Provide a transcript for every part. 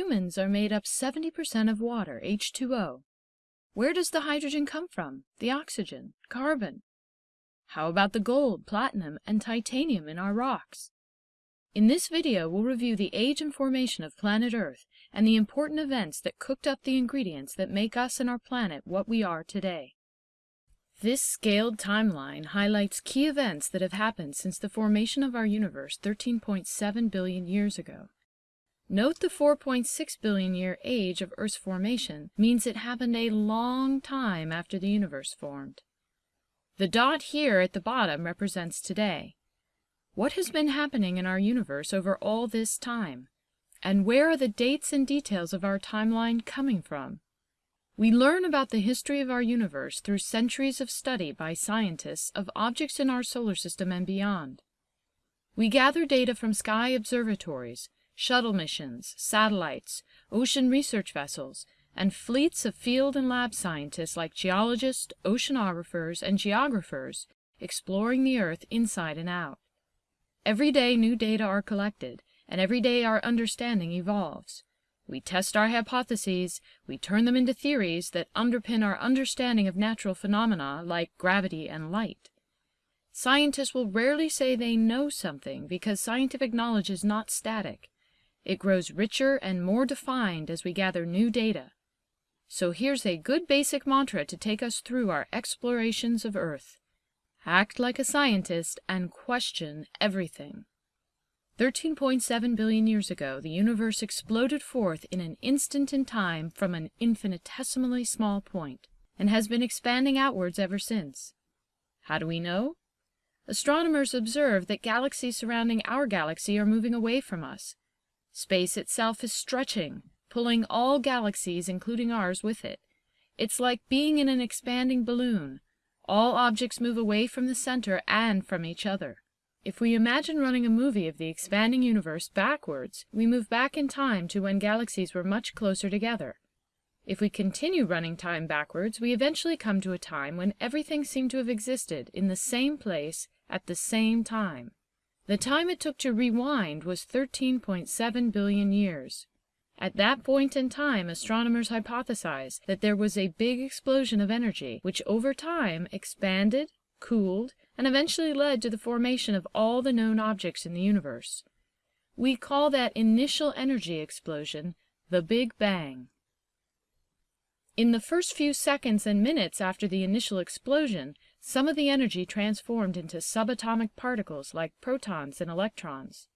humans are made up 70% of water, H2O. Where does the hydrogen come from? The oxygen, carbon? How about the gold, platinum, and titanium in our rocks? In this video, we'll review the age and formation of planet Earth and the important events that cooked up the ingredients that make us and our planet what we are today. This scaled timeline highlights key events that have happened since the formation of our universe 13.7 billion years ago. Note the 4.6 billion year age of Earth's formation means it happened a long time after the universe formed. The dot here at the bottom represents today. What has been happening in our universe over all this time? And where are the dates and details of our timeline coming from? We learn about the history of our universe through centuries of study by scientists of objects in our solar system and beyond. We gather data from sky observatories, shuttle missions, satellites, ocean research vessels, and fleets of field and lab scientists like geologists, oceanographers, and geographers exploring the Earth inside and out. Every day new data are collected, and every day our understanding evolves. We test our hypotheses, we turn them into theories that underpin our understanding of natural phenomena like gravity and light. Scientists will rarely say they know something because scientific knowledge is not static. It grows richer and more defined as we gather new data. So here's a good basic mantra to take us through our explorations of Earth. Act like a scientist and question everything. 13.7 billion years ago, the universe exploded forth in an instant in time from an infinitesimally small point, and has been expanding outwards ever since. How do we know? Astronomers observe that galaxies surrounding our galaxy are moving away from us. Space itself is stretching, pulling all galaxies, including ours, with it. It's like being in an expanding balloon, all objects move away from the center and from each other. If we imagine running a movie of the expanding universe backwards, we move back in time to when galaxies were much closer together. If we continue running time backwards, we eventually come to a time when everything seemed to have existed in the same place at the same time. The time it took to rewind was 13.7 billion years. At that point in time, astronomers hypothesized that there was a big explosion of energy, which over time expanded, cooled, and eventually led to the formation of all the known objects in the universe. We call that initial energy explosion the Big Bang. In the first few seconds and minutes after the initial explosion, some of the energy transformed into subatomic particles like protons and electrons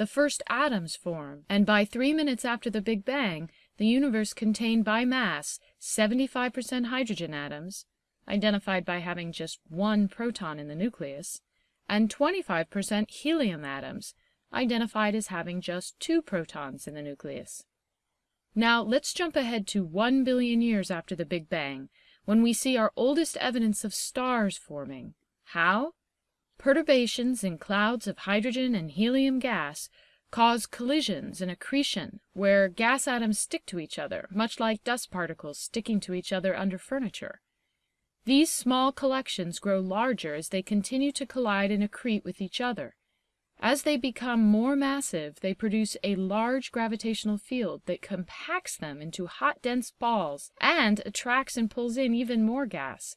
the first atoms form, and by three minutes after the Big Bang, the universe contained by mass 75% hydrogen atoms, identified by having just one proton in the nucleus, and 25% helium atoms, identified as having just two protons in the nucleus. Now let's jump ahead to 1 billion years after the Big Bang, when we see our oldest evidence of stars forming. How? Perturbations in clouds of hydrogen and helium gas cause collisions and accretion, where gas atoms stick to each other, much like dust particles sticking to each other under furniture. These small collections grow larger as they continue to collide and accrete with each other. As they become more massive, they produce a large gravitational field that compacts them into hot, dense balls and attracts and pulls in even more gas.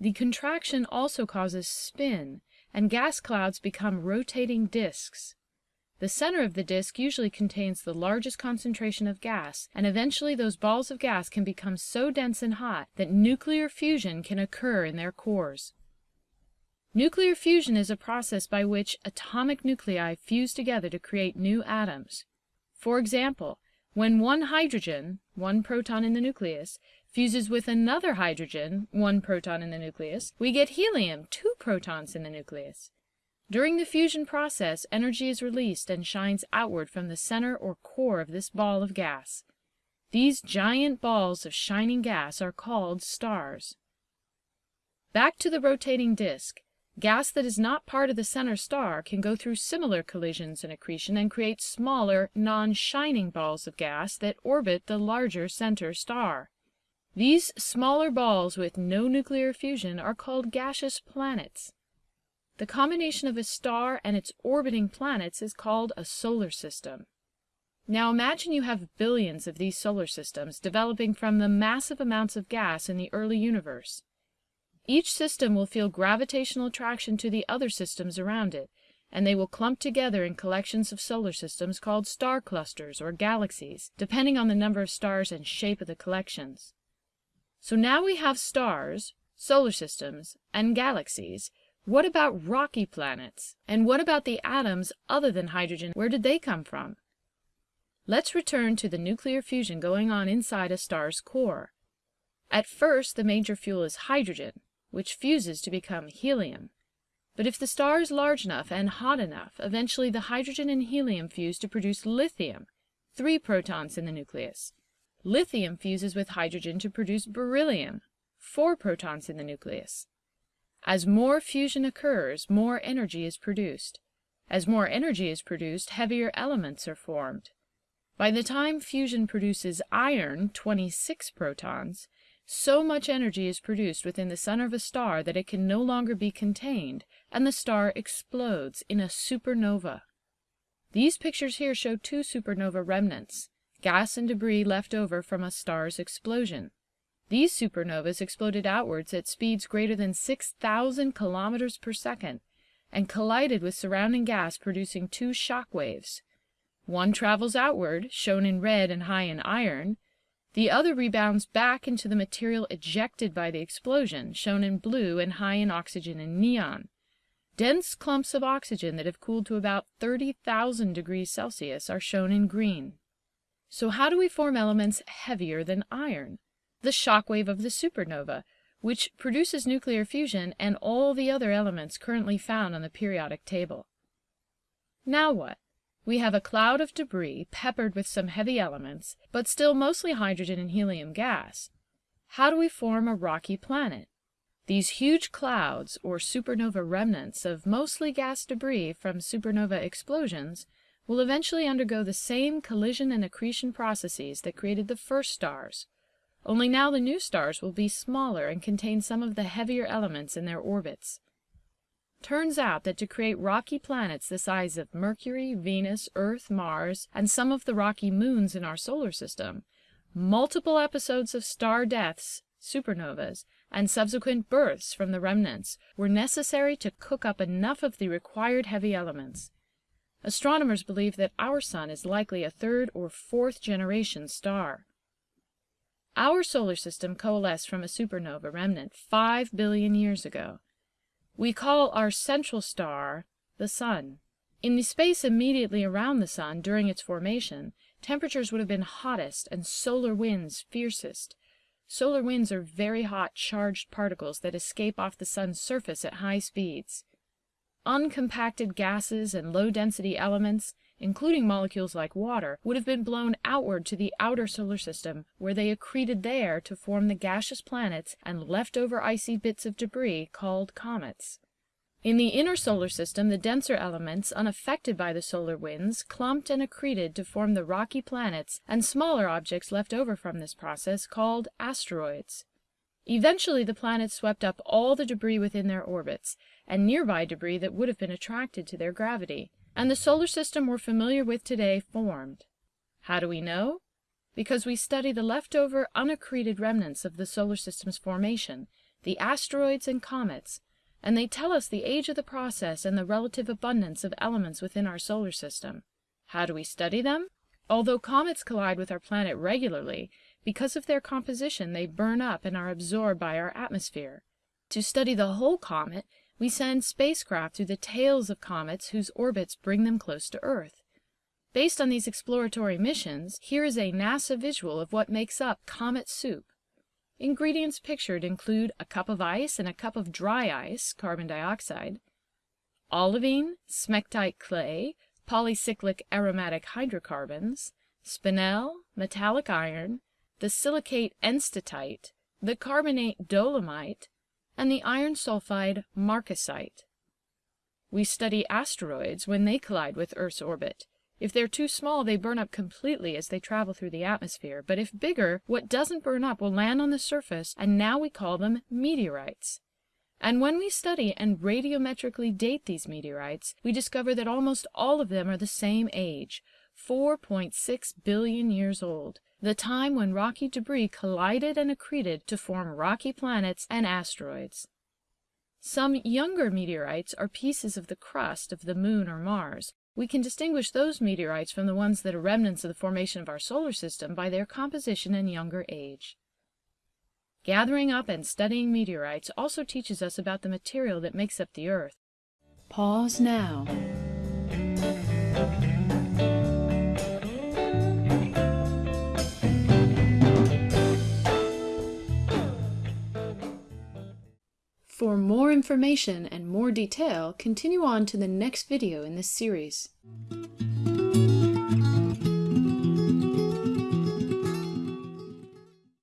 The contraction also causes spin, and gas clouds become rotating disks. The center of the disk usually contains the largest concentration of gas, and eventually those balls of gas can become so dense and hot that nuclear fusion can occur in their cores. Nuclear fusion is a process by which atomic nuclei fuse together to create new atoms. For example, when one hydrogen, one proton in the nucleus, fuses with another hydrogen, one proton in the nucleus, we get helium, two protons in the nucleus. During the fusion process, energy is released and shines outward from the center or core of this ball of gas. These giant balls of shining gas are called stars. Back to the rotating disk. Gas that is not part of the center star can go through similar collisions and accretion and create smaller, non-shining balls of gas that orbit the larger center star. These smaller balls with no nuclear fusion are called gaseous planets. The combination of a star and its orbiting planets is called a solar system. Now imagine you have billions of these solar systems developing from the massive amounts of gas in the early universe. Each system will feel gravitational attraction to the other systems around it, and they will clump together in collections of solar systems called star clusters or galaxies, depending on the number of stars and shape of the collections. So now we have stars, solar systems, and galaxies. What about rocky planets? And what about the atoms other than hydrogen? Where did they come from? Let's return to the nuclear fusion going on inside a star's core. At first, the major fuel is hydrogen, which fuses to become helium. But if the star is large enough and hot enough, eventually the hydrogen and helium fuse to produce lithium, three protons in the nucleus. Lithium fuses with hydrogen to produce beryllium, four protons in the nucleus. As more fusion occurs, more energy is produced. As more energy is produced, heavier elements are formed. By the time fusion produces iron, 26 protons, so much energy is produced within the center of a star that it can no longer be contained, and the star explodes in a supernova. These pictures here show two supernova remnants, gas and debris left over from a star's explosion. These supernovas exploded outwards at speeds greater than 6,000 kilometers per second and collided with surrounding gas producing two shock waves. One travels outward, shown in red and high in iron. The other rebounds back into the material ejected by the explosion, shown in blue and high in oxygen and neon. Dense clumps of oxygen that have cooled to about 30,000 degrees Celsius are shown in green. So how do we form elements heavier than iron? The shock wave of the supernova, which produces nuclear fusion and all the other elements currently found on the periodic table. Now what? We have a cloud of debris peppered with some heavy elements, but still mostly hydrogen and helium gas. How do we form a rocky planet? These huge clouds, or supernova remnants of mostly gas debris from supernova explosions, will eventually undergo the same collision and accretion processes that created the first stars, only now the new stars will be smaller and contain some of the heavier elements in their orbits. Turns out that to create rocky planets the size of Mercury, Venus, Earth, Mars, and some of the rocky moons in our solar system, multiple episodes of star deaths, supernovas, and subsequent births from the remnants were necessary to cook up enough of the required heavy elements. Astronomers believe that our sun is likely a third or fourth generation star. Our solar system coalesced from a supernova remnant 5 billion years ago. We call our central star the Sun. In the space immediately around the Sun during its formation, temperatures would have been hottest and solar winds fiercest. Solar winds are very hot charged particles that escape off the Sun's surface at high speeds. Uncompacted gases and low-density elements, including molecules like water, would have been blown outward to the outer solar system, where they accreted there to form the gaseous planets and leftover icy bits of debris called comets. In the inner solar system, the denser elements, unaffected by the solar winds, clumped and accreted to form the rocky planets and smaller objects left over from this process called asteroids. Eventually the planets swept up all the debris within their orbits, and nearby debris that would have been attracted to their gravity and the solar system we're familiar with today formed. How do we know? Because we study the leftover unaccreted remnants of the solar system's formation, the asteroids and comets, and they tell us the age of the process and the relative abundance of elements within our solar system. How do we study them? Although comets collide with our planet regularly, because of their composition they burn up and are absorbed by our atmosphere. To study the whole comet, we send spacecraft through the tails of comets whose orbits bring them close to Earth. Based on these exploratory missions, here is a NASA visual of what makes up comet soup. Ingredients pictured include a cup of ice and a cup of dry ice, carbon dioxide, olivine, smectite clay, polycyclic aromatic hydrocarbons, spinel, metallic iron, the silicate enstatite, the carbonate dolomite, and the iron sulfide marcasite. We study asteroids when they collide with Earth's orbit. If they're too small, they burn up completely as they travel through the atmosphere, but if bigger, what doesn't burn up will land on the surface, and now we call them meteorites. And when we study and radiometrically date these meteorites, we discover that almost all of them are the same age, 4.6 billion years old, the time when rocky debris collided and accreted to form rocky planets and asteroids. Some younger meteorites are pieces of the crust of the Moon or Mars. We can distinguish those meteorites from the ones that are remnants of the formation of our solar system by their composition and younger age. Gathering up and studying meteorites also teaches us about the material that makes up the Earth. Pause now. For more information and more detail, continue on to the next video in this series.